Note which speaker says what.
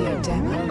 Speaker 1: audio demo.